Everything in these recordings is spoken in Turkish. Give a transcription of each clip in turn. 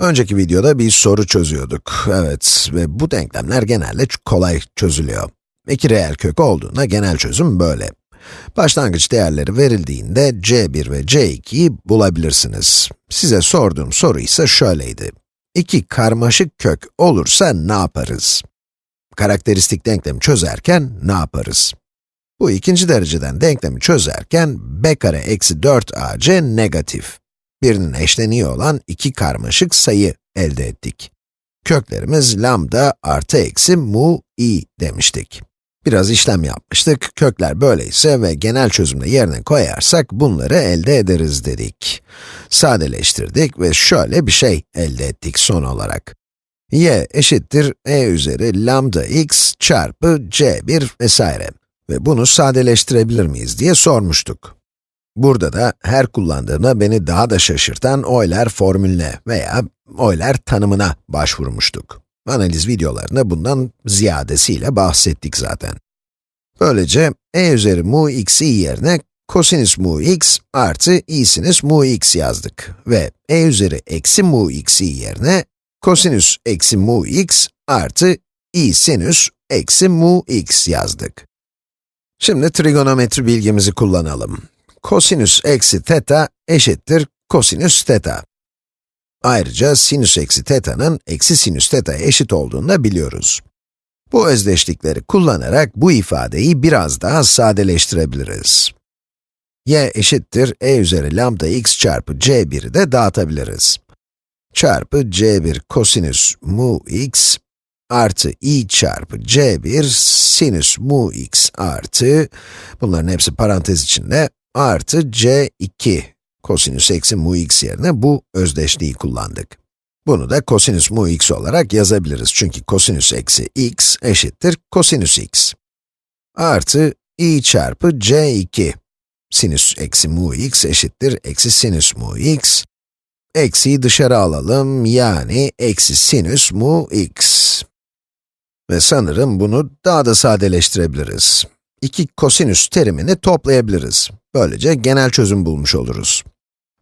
Önceki videoda bir soru çözüyorduk. Evet ve bu denklemler genelde kolay çözülüyor. İki reel kök olduğunda genel çözüm böyle. Başlangıç değerleri verildiğinde c1 ve c2'yi bulabilirsiniz. Size sorduğum soru ise şöyleydi. İki karmaşık kök olursa ne yaparız? Karakteristik denklemi çözerken ne yaparız? Bu ikinci dereceden denklemi çözerken b kare eksi 4ac negatif. Birinin eşleniği olan iki karmaşık sayı elde ettik. Köklerimiz lambda artı eksi mu i demiştik. Biraz işlem yapmıştık, kökler böyleyse ve genel çözümde yerine koyarsak bunları elde ederiz dedik. Sadeleştirdik ve şöyle bir şey elde ettik son olarak. y eşittir e üzeri lambda x çarpı c1 vesaire. Ve bunu sadeleştirebilir miyiz diye sormuştuk. Burada da her kullandığımda beni daha da şaşırtan Euler formülüne veya Euler tanımına başvurmuştuk. Analiz videolarında bundan ziyadesiyle bahsettik zaten. Böylece e üzeri mu x i yerine kosinüs mu x artı i sinüs mu x yazdık. Ve e üzeri eksi mu x i yerine kosinüs eksi mu x artı i sinüs eksi mu x yazdık. Şimdi trigonometri bilgimizi kullanalım. Kosinüs eksi teta eşittir kosinüs teta. Ayrıca sinüs eksi teta'nın eksi sinüs teta eşit olduğunu da biliyoruz. Bu özdeşlikleri kullanarak bu ifadeyi biraz daha sadeleştirebiliriz. y eşittir e üzeri lambda x çarpı c1'i de dağıtabiliriz. Çarpı c1 kosinüs mu x artı i çarpı c1 sinüs mu x artı, bunların hepsi parantez içinde, artı c2 kosinüs eksi mu x yerine bu özdeşliği kullandık. Bunu da kosinüs mu x olarak yazabiliriz çünkü kosinüs eksi x eşittir kosinüs x. Artı i çarpı c2 sinüs eksi mu x eşittir eksi sinüs mu x. Eksiyi dışarı alalım, yani eksi sinüs mu x. Ve sanırım bunu daha da sadeleştirebiliriz. İki kosinüs terimini toplayabiliriz. Böylece genel çözüm bulmuş oluruz.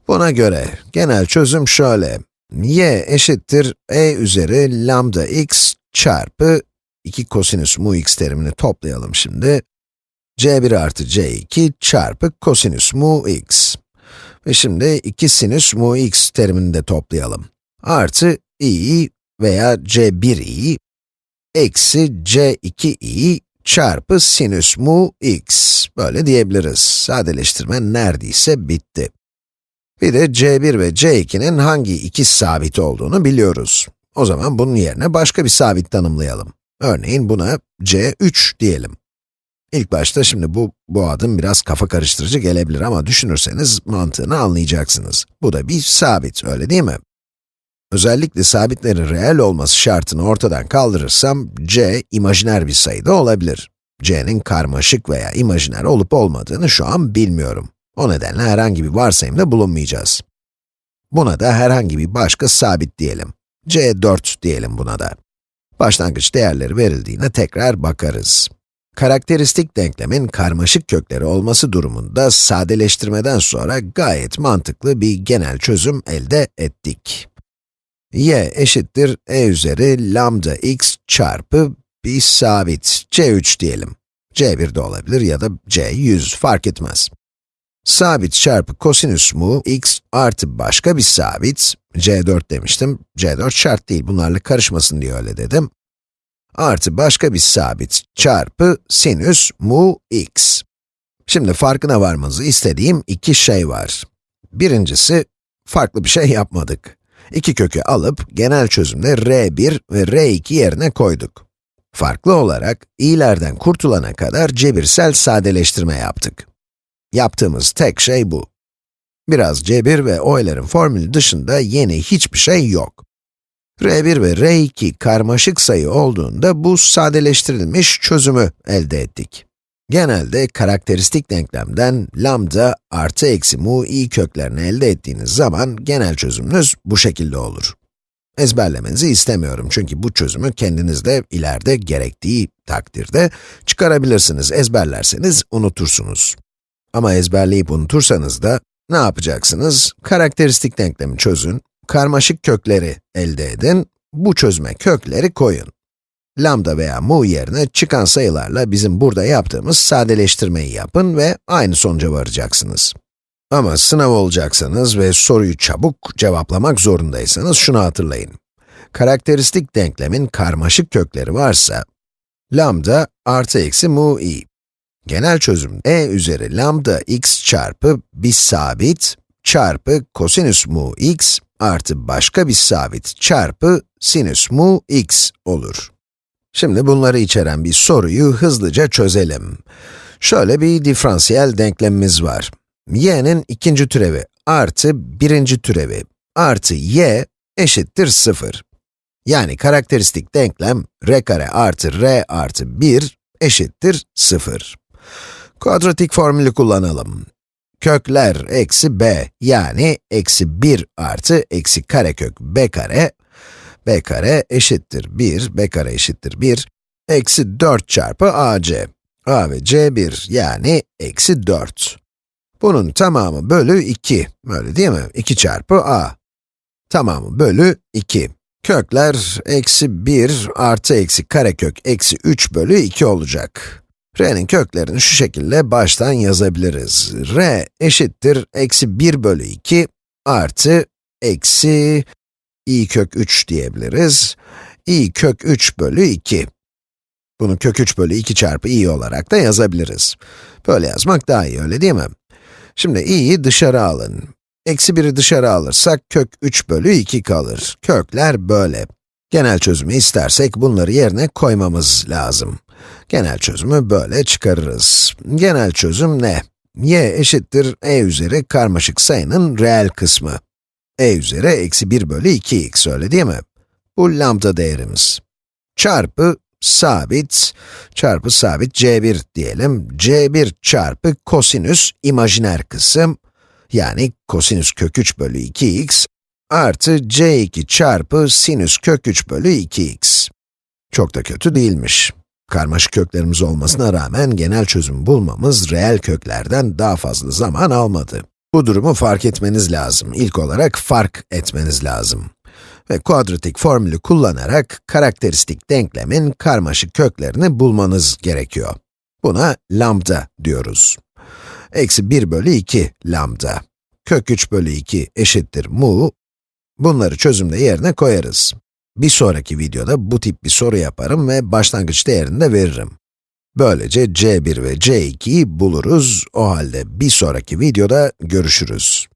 Buna göre, genel çözüm şöyle. y eşittir e üzeri lambda x çarpı 2 kosinüs mu x terimini toplayalım şimdi. c1 artı c2 çarpı kosinüs mu x. Ve şimdi 2 sinüs mu x terimini de toplayalım. Artı i veya c1i eksi c2i çarpı sinüs mu x. Böyle diyebiliriz. Sadeleştirme neredeyse bitti. Bir de c1 ve c2'nin hangi iki sabit olduğunu biliyoruz. O zaman bunun yerine başka bir sabit tanımlayalım. Örneğin buna c3 diyelim. İlk başta şimdi bu, bu adım biraz kafa karıştırıcı gelebilir ama düşünürseniz mantığını anlayacaksınız. Bu da bir sabit, öyle değil mi? Özellikle sabitlerin reel olması şartını ortadan kaldırırsam, c imajiner bir sayıda olabilir. c'nin karmaşık veya imajiner olup olmadığını şu an bilmiyorum. O nedenle herhangi bir varsayımda bulunmayacağız. Buna da herhangi bir başka sabit diyelim. c4 diyelim buna da. Başlangıç değerleri verildiğine tekrar bakarız. Karakteristik denklemin karmaşık kökleri olması durumunda sadeleştirmeden sonra gayet mantıklı bir genel çözüm elde ettik y eşittir e üzeri lambda x çarpı bir sabit, c3 diyelim. c1 de olabilir ya da c100 fark etmez. Sabit çarpı kosinüs mu x artı başka bir sabit, c4 demiştim, c4 şart değil, bunlarla karışmasın diye öyle dedim. Artı başka bir sabit çarpı sinüs mu x. Şimdi farkına varmanızı istediğim iki şey var. Birincisi, farklı bir şey yapmadık. İki kökü alıp genel çözümde r1 ve r2 yerine koyduk. Farklı olarak, i'lerden kurtulana kadar cebirsel sadeleştirme yaptık. Yaptığımız tek şey bu. Biraz cebir ve Euler'in formülü dışında yeni hiçbir şey yok. r1 ve r2 karmaşık sayı olduğunda bu sadeleştirilmiş çözümü elde ettik. Genelde karakteristik denklemden lambda artı eksi mu i köklerini elde ettiğiniz zaman genel çözümünüz bu şekilde olur. Ezberlemenizi istemiyorum çünkü bu çözümü kendiniz de ileride gerektiği takdirde çıkarabilirsiniz. Ezberlerseniz unutursunuz. Ama ezberleyip unutursanız da ne yapacaksınız? Karakteristik denklemi çözün, karmaşık kökleri elde edin, bu çözüme kökleri koyun. Lambda veya mu yerine çıkan sayılarla bizim burada yaptığımız sadeleştirmeyi yapın ve aynı sonuca varacaksınız. Ama sınav olacaksanız ve soruyu çabuk cevaplamak zorundaysanız şunu hatırlayın. Karakteristik denklemin karmaşık kökleri varsa, lambda artı eksi mu i. Genel çözüm e üzeri lambda x çarpı bir sabit çarpı kosinüs mu x artı başka bir sabit çarpı sinüs mu x olur. Şimdi bunları içeren bir soruyu hızlıca çözelim. Şöyle bir diferansiyel denklemimiz var. y'nin ikinci türevi artı birinci türevi artı y eşittir 0. Yani karakteristik denklem r kare artı r artı 1 eşittir 0. Kuadratik formülü kullanalım. Kökler eksi b yani eksi 1 artı eksi karekök b kare b kare eşittir 1, b kare eşittir 1, eksi 4 çarpı ac. a ve c 1 yani eksi 4. Bunun tamamı bölü 2, öyle değil mi? 2 çarpı a. Tamamı bölü 2. Kökler eksi 1 artı eksi karekök eksi 3 bölü 2 olacak. r'nin köklerini şu şekilde baştan yazabiliriz. r eşittir eksi 1 bölü 2 artı eksi i kök 3 diyebiliriz. i kök 3 bölü 2. Bunu kök 3 bölü 2 çarpı i olarak da yazabiliriz. Böyle yazmak daha iyi, öyle değil mi? Şimdi i'yi dışarı alın. Eksi 1'i dışarı alırsak kök 3 bölü 2 kalır. Kökler böyle. Genel çözümü istersek bunları yerine koymamız lazım. Genel çözümü böyle çıkarırız. Genel çözüm ne? y eşittir e üzeri karmaşık sayının reel kısmı e üzeri eksi 1 bölü 2x, öyle değil mi? Bu lambda değerimiz. Çarpı sabit, çarpı sabit c1 diyelim. c1 çarpı kosinüs imajiner kısım, yani kosinüs kök 3 bölü 2x, artı c2 çarpı sinüs kök 3 bölü 2x. Çok da kötü değilmiş. Karmaşık köklerimiz olmasına rağmen genel çözüm bulmamız reel köklerden daha fazla zaman almadı. Bu durumu fark etmeniz lazım. İlk olarak fark etmeniz lazım. Ve kuadratik formülü kullanarak karakteristik denklemin karmaşık köklerini bulmanız gerekiyor. Buna lambda diyoruz. Eksi 1 bölü 2 lambda. Kök 3 bölü 2 eşittir mu. Bunları çözümde yerine koyarız. Bir sonraki videoda bu tip bir soru yaparım ve başlangıç değerini de veririm. Böylece c1 ve c2'yi buluruz. O halde bir sonraki videoda görüşürüz.